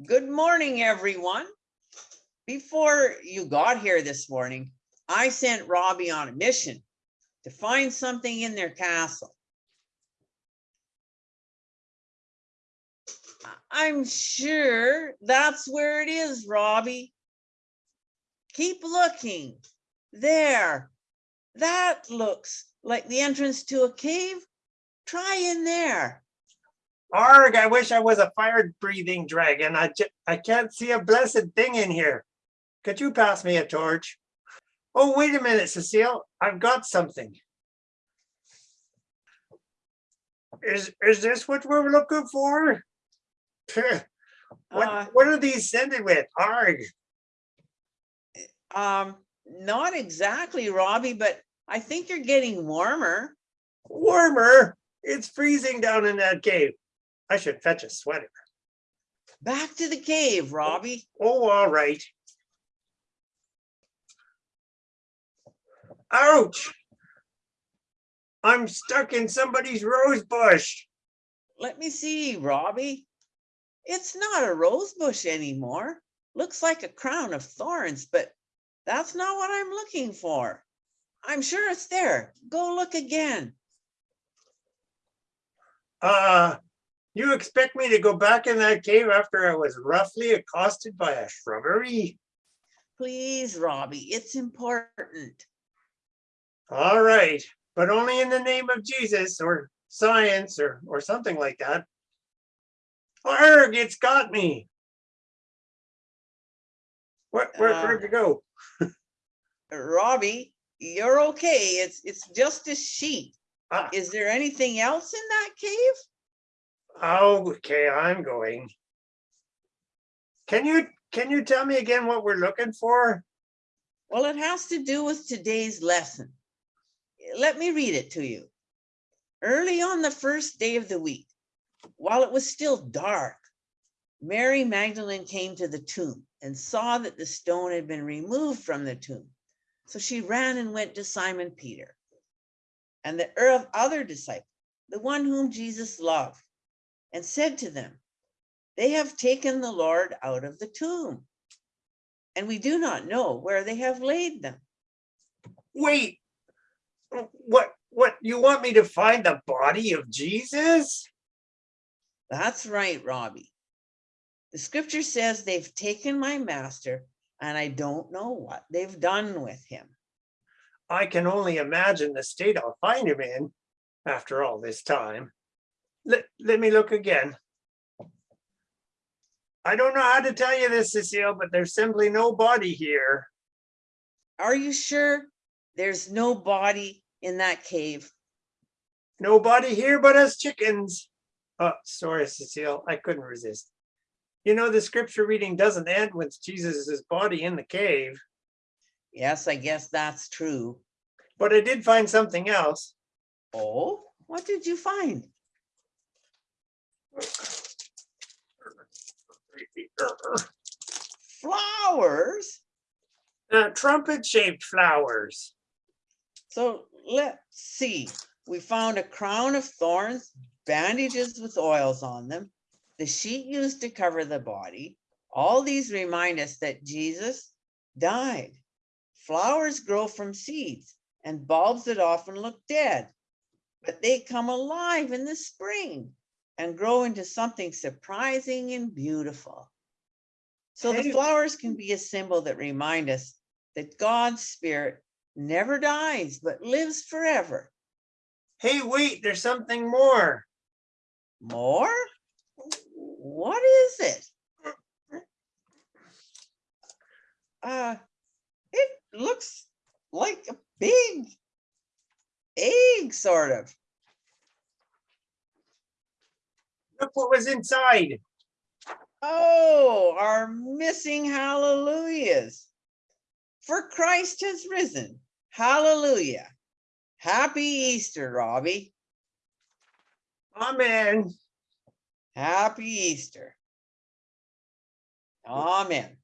Good morning, everyone. Before you got here this morning, I sent Robbie on a mission to find something in their castle. I'm sure that's where it is, Robbie. Keep looking. There. That looks like the entrance to a cave. Try in there. Arg, I wish I was a fire breathing dragon. I, I can't see a blessed thing in here. Could you pass me a torch? Oh, wait a minute, Cecile. I've got something. Is, is this what we're looking for? Phew, Uh, What, what are these scented with? Arg, Um, not exactly, Robbie, but I think you're getting warmer. warmer. It's freezing down in that cave. I should fetch a sweater. Back to the cave, Robbie. Oh, all right. Ouch! I'm stuck in somebody's rose bush. Let me see, Robbie. It's not a rose bush anymore. Looks like a crown of thorns, but that's not what I'm looking for. I'm sure it's there. Go look again. Uh, you expect me to go back in that cave after I was roughly accosted by a shrubbery? Please, Robbie, it's important. All right, but only in the name of Jesus or science or, or something like that. Arg, it's got me. Where, where, Uh, where'd you go? Robbie, you're okay. It's it's just a sheet. Ah, Is there anything else in that cave? Okay, I'm going. Can you, can you tell me again what we're looking for? Well, it has to do with today's lesson. Let me read it to you. Early on the first day of the week, while it was still dark, Mary Magdalene came to the tomb and saw that the stone had been removed from the tomb. So she ran and went to Simon Peter and the ear- other disciple, the one whom Jesus loved, and said to them, They have taken the Lord out of the tomb, and we do not know where they have laid them. Wait. What, what, you want me to find the body of Jesus? That's right, Robbie. The scripture says they've taken my master and I don't know what they've done with him. I can only imagine the state I'll find him in after all this time. Let, let me look again. I don't know how to tell you this, Cecile, but there's simply no body here. Are you sure there's no body in that cave? No body here but us chickens. Oh, sorry, Cecile, I couldn't resist. You know, the scripture reading doesn't end with Jesus's body in the cave, Yes, I guess that's true. but I did find something else. Oh, what did you find? Flowers. Uh, trumpet shaped flowers. So let's see. We found a crown of thorns, bandages with oils on them, the sheet used to cover the body. All these remind us that Jesus died. Flowers grow from seeds and bulbs that often look dead, but they come alive in the spring and grow into something surprising and beautiful. So the flowers can be a symbol that remind us that God's spirit never dies, but lives forever. Hey, wait, there's something more. More? What is it? Uh, it looks like a big egg, sort of. Look what was inside. Oh, our missing hallelujahs. For Christ has risen. Hallelujah. Happy Easter, Robbie. Amen. Happy Easter. Amen.